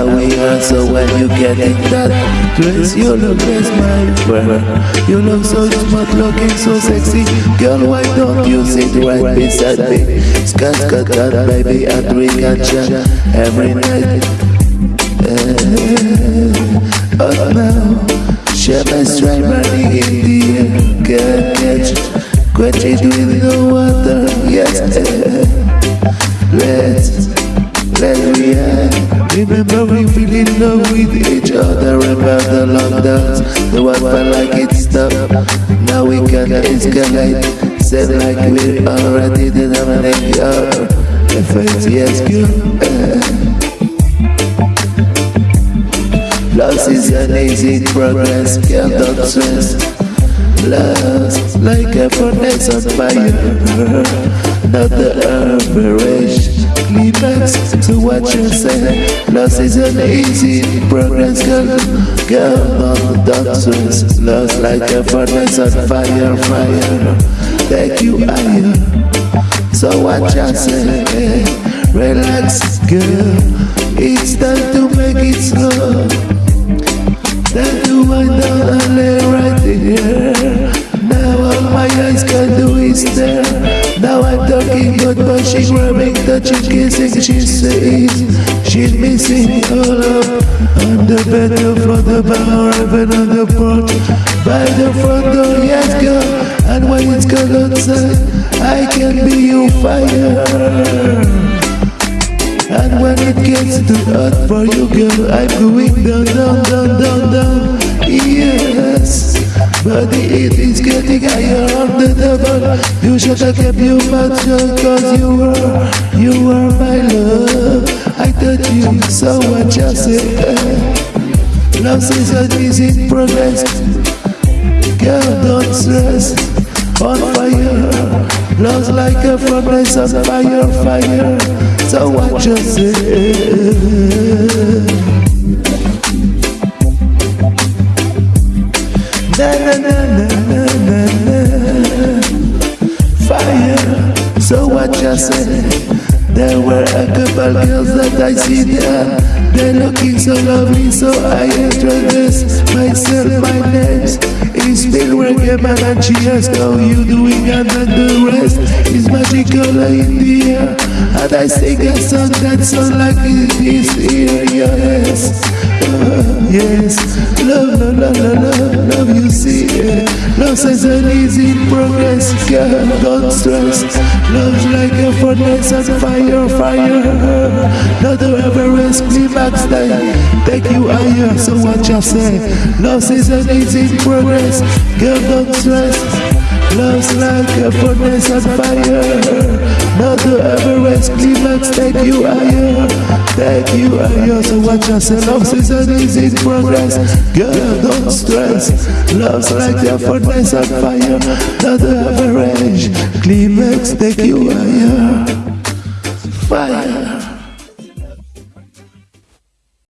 how we are. So when you get in that place, you look best, my friend. You look so smart, looking so sexy. Girl, why don't you sit right beside me? Scat, scat, scat, baby, I drink and chat every night. Uh, oh now, share my stripe running in the air. Can't catch, quench it with the water. Yes, Now we can escalate. Said like we already did everything. Yeah, if yes, girl. Eh. Loss is an easy progress, don't stress. Lost like a furnace on fire, not the average climax to what you say. Loss is an easy progress, girl, girl, not don't stress. Lost like a furnace on fire, fire, take you higher. So what you say? Relax, girl. It's time to make it slow. My eyes can do is stare Now I'm talking good but she grabbing, touching, kissing She says she's missing all up On the bed, the front, the back or even on the porch By the front door, yes girl. And when it's cold outside I can be your fire. And when it gets too hot for you, girl, I'm going down, down, down, down, down. Yes, but heat is getting higher on the double. You should have kept your mouth shut, cause you were, you were my love. I thought you so much, I said. Love season is in progress. Girl, don't stress. On fire, love's like a furnace on fire, fire. So what you say? Na na na na na na Fire So what you say? There were a couple girls that I see there. They're looking so lovely so I introduce myself, my name's is still reggae man and she asked how you doing and then the rest is magical in the air. And I sing a song that sounds like this here, yes. Uh, Yes, love, love, love, love, love, love you see. Love says an easy progress, girl, don't stress. Love's like a furnace on fire, fire. Not to ever rest, climax time Take you higher, so what you say? Love says an easy progress, girl, don't stress. Love's like a furnace on fire Not to ever rest, climax take you higher Take you higher, so watch yourself. Love is in progress. Girl, don't stress. Love's like a furnace on fire. Not to ever climax take you higher Fire